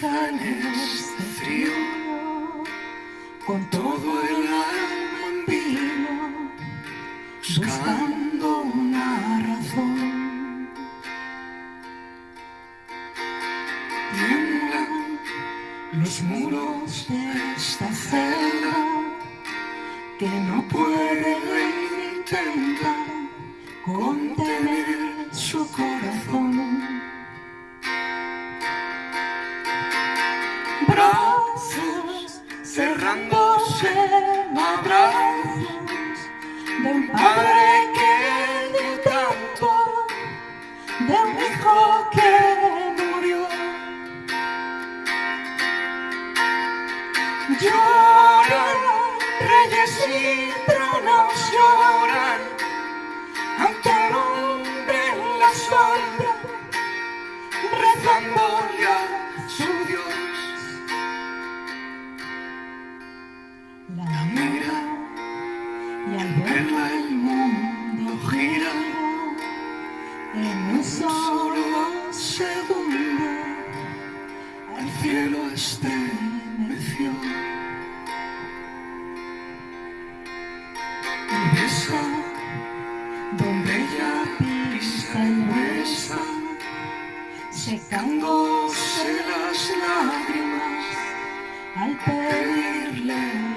tienes de frío, con todo el alma en vilo, buscando una razón. Tiemblan los muros de esta celda que no pueden intentar de un padre que dio tanto, de un hijo que murió. Lloran reyes y tronos La mira y al verla el mundo gira en un solo segundo. El cielo estremeció y besa donde ella pisa y besa, secándose las lágrimas al pedirle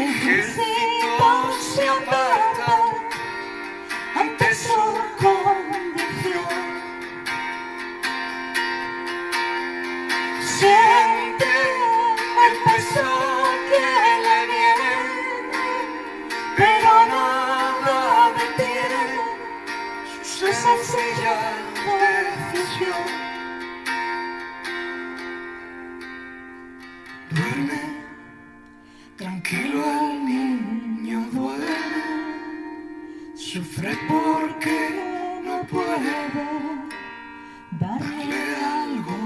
ejército se aparta ante su condición. Siente el peso que le viene, pero nada detiene su sencilla decisión. Duerme, porque no puede darle algo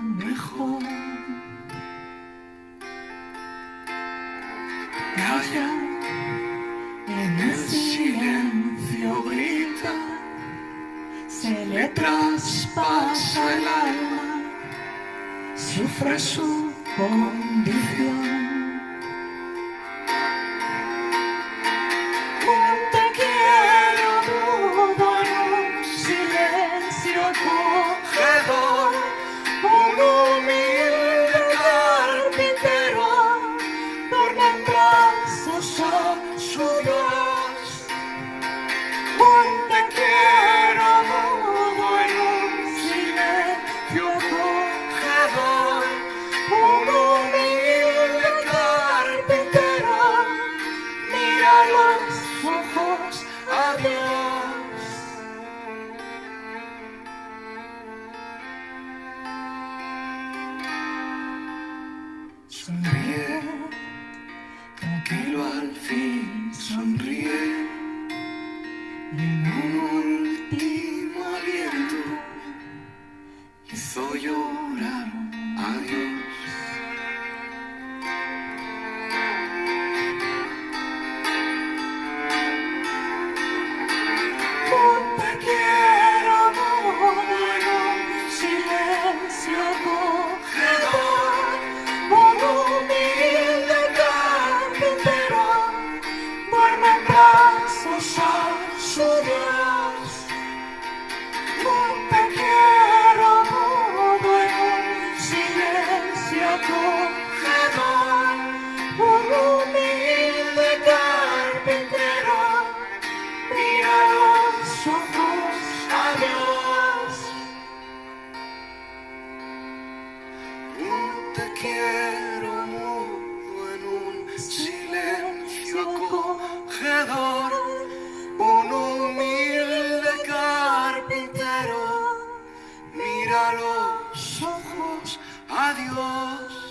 mejor. Calla, en el silencio grita, se le traspasa el alma, sufre su condición. Al fin sonríe. En un último aliento hizo llorar a Dios. mira los ojos a Dios.